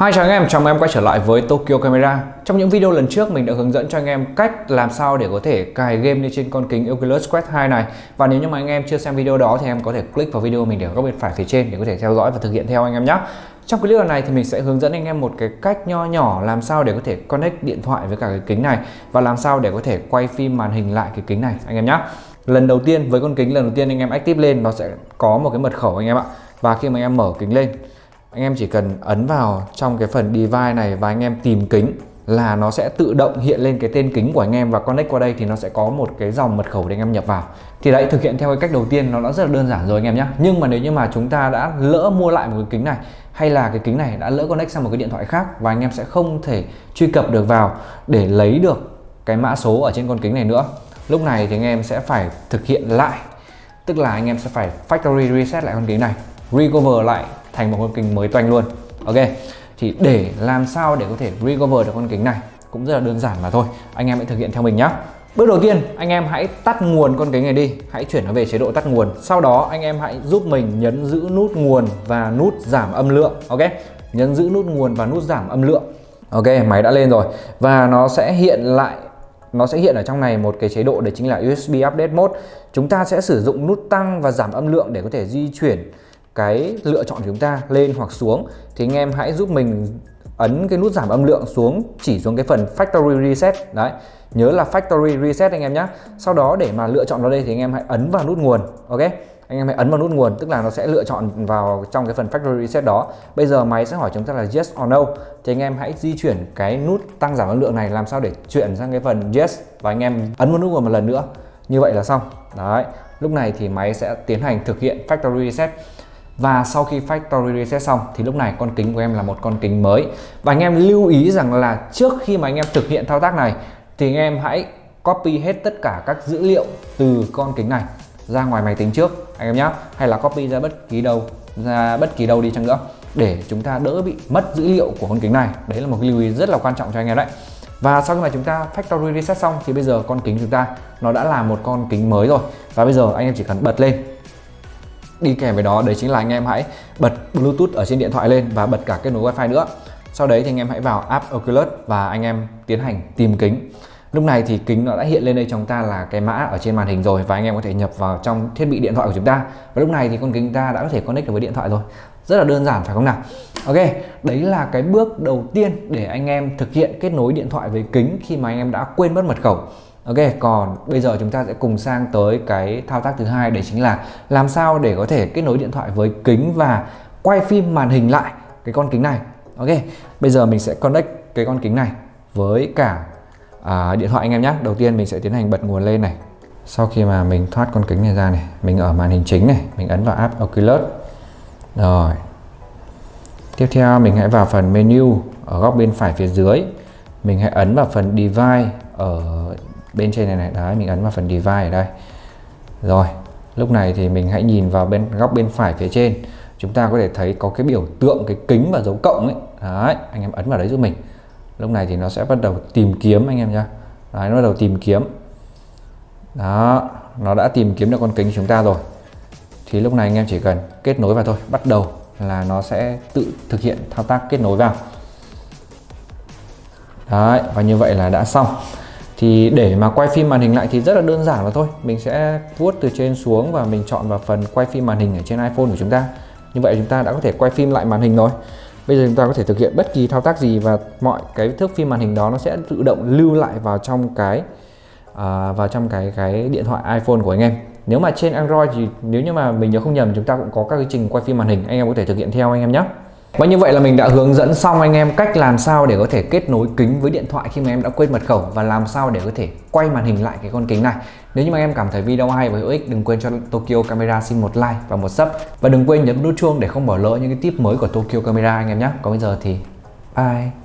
Hi chào anh em, chào mừng em quay trở lại với Tokyo Camera. Trong những video lần trước mình đã hướng dẫn cho anh em cách làm sao để có thể cài game lên trên con kính Oculus Quest 2 này. Và nếu như mà anh em chưa xem video đó thì em có thể click vào video mình để ở góc bên phải phía trên để có thể theo dõi và thực hiện theo anh em nhé. Trong clip lần này thì mình sẽ hướng dẫn anh em một cái cách nho nhỏ làm sao để có thể connect điện thoại với cả cái kính này Và làm sao để có thể quay phim màn hình lại cái kính này anh em nhé. Lần đầu tiên với con kính lần đầu tiên anh em active lên nó sẽ có một cái mật khẩu anh em ạ. Và khi mà anh em mở kính lên anh em chỉ cần ấn vào trong cái phần device này và anh em tìm kính là nó sẽ tự động hiện lên cái tên kính của anh em và connect qua đây thì nó sẽ có một cái dòng mật khẩu để anh em nhập vào. Thì đấy, thực hiện theo cái cách đầu tiên nó đã rất là đơn giản rồi anh em nhé. Nhưng mà nếu như mà chúng ta đã lỡ mua lại một cái kính này hay là cái kính này đã lỡ connect sang một cái điện thoại khác và anh em sẽ không thể truy cập được vào để lấy được cái mã số ở trên con kính này nữa, lúc này thì anh em sẽ phải thực hiện lại. Tức là anh em sẽ phải factory reset lại con kính này, recover lại thành một con kính mới toanh luôn. Ok, thì để làm sao để có thể recover được con kính này cũng rất là đơn giản mà thôi. Anh em hãy thực hiện theo mình nhé Bước đầu tiên, anh em hãy tắt nguồn con kính này đi. Hãy chuyển nó về chế độ tắt nguồn. Sau đó, anh em hãy giúp mình nhấn giữ nút nguồn và nút giảm âm lượng, Ok? Nhấn giữ nút nguồn và nút giảm âm lượng. Ok, máy đã lên rồi. Và nó sẽ hiện lại, nó sẽ hiện ở trong này một cái chế độ đấy chính là USB Update Mode. Chúng ta sẽ sử dụng nút tăng và giảm âm lượng để có thể di chuyển cái lựa chọn của chúng ta lên hoặc xuống, thì anh em hãy giúp mình ấn cái nút giảm âm lượng xuống, chỉ xuống cái phần factory reset. Đấy, nhớ là factory reset anh em nhé sau đó để mà lựa chọn vào đây thì anh em hãy ấn vào nút nguồn, ok? Anh em hãy ấn vào nút nguồn, tức là nó sẽ lựa chọn vào trong cái phần factory reset đó. Bây giờ máy sẽ hỏi chúng ta là yes or no, thì anh em hãy di chuyển cái nút tăng giảm âm lượng này làm sao để chuyển sang cái phần yes, và anh em ấn vào nút nguồn một lần nữa. Như vậy là xong. Đấy, lúc này thì máy sẽ tiến hành thực hiện factory reset và sau khi factory reset xong thì lúc này con kính của em là một con kính mới. Và anh em lưu ý rằng là trước khi mà anh em thực hiện thao tác này thì anh em hãy copy hết tất cả các dữ liệu từ con kính này ra ngoài máy tính trước, anh em nhé hay là copy ra bất kỳ đâu, ra bất kỳ đâu đi chăng nữa để chúng ta đỡ bị mất dữ liệu của con kính này. Đấy là một cái lưu ý rất là quan trọng cho anh em đấy. Và sau khi mà chúng ta factory reset xong thì bây giờ con kính chúng ta nó đã là một con kính mới rồi. Và bây giờ anh em chỉ cần bật lên đi kèm với đó, đấy chính là anh em hãy bật Bluetooth ở trên điện thoại lên và bật cả kết nối wifi nữa. Sau đấy thì anh em hãy vào app Oculus và anh em tiến hành tìm kính. Lúc này thì kính nó đã hiện lên đây chúng ta là cái mã ở trên màn hình rồi và anh em có thể nhập vào trong thiết bị điện thoại của chúng ta. Và lúc này thì con kính ta đã có thể connect được với điện thoại rồi. Rất là đơn giản, phải không nào? Ok, đấy là cái bước đầu tiên để anh em thực hiện kết nối điện thoại với kính khi mà anh em đã quên mất mật khẩu. Ok, còn bây giờ chúng ta sẽ cùng sang tới cái thao tác thứ hai đấy chính là làm sao để có thể kết nối điện thoại với kính và quay phim màn hình lại cái con kính này. Ok, bây giờ mình sẽ connect cái con kính này với cả à, điện thoại anh em nhé. Đầu tiên mình sẽ tiến hành bật nguồn lên này. Sau khi mà mình thoát con kính này ra này, mình ở màn hình chính này, mình ấn vào app Oculus. Rồi. Tiếp theo mình hãy vào phần menu ở góc bên phải phía dưới. Mình hãy ấn vào phần device ở bên trên này này, đấy, mình ấn vào phần device ở đây. Rồi, lúc này thì mình hãy nhìn vào bên, góc bên phải phía trên. Chúng ta có thể thấy có cái biểu tượng, cái kính và dấu cộng ấy. Đấy, anh em ấn vào đấy giúp mình. Lúc này thì nó sẽ bắt đầu tìm kiếm, anh em nhá. Đấy, nó bắt đầu tìm kiếm. Đó, nó đã tìm kiếm được con kính chúng ta rồi. Thì lúc này anh em chỉ cần kết nối vào thôi. Bắt đầu là nó sẽ tự thực hiện thao tác kết nối vào. Đấy, và như vậy là đã xong thì để mà quay phim màn hình lại thì rất là đơn giản và thôi. Mình sẽ vuốt từ trên xuống và mình chọn vào phần quay phim màn hình ở trên iPhone của chúng ta. Như vậy chúng ta đã có thể quay phim lại màn hình rồi. Bây giờ chúng ta có thể thực hiện bất kỳ thao tác gì và mọi cái thước phim màn hình đó nó sẽ tự động lưu lại vào trong cái uh, vào trong cái cái điện thoại iPhone của anh em. Nếu mà trên Android thì nếu như mà mình nhớ không nhầm chúng ta cũng có các cái trình quay phim màn hình. Anh em có thể thực hiện theo anh em nhé và như vậy là mình đã hướng dẫn xong anh em cách làm sao để có thể kết nối kính với điện thoại khi mà em đã quên mật khẩu và làm sao để có thể quay màn hình lại cái con kính này. Nếu như mà em cảm thấy video hay và hữu ích, đừng quên cho Tokyo Camera xin một like và một sub và đừng quên nhấn nút chuông để không bỏ lỡ những cái tip mới của Tokyo Camera anh em nhé. Còn bây giờ thì bye.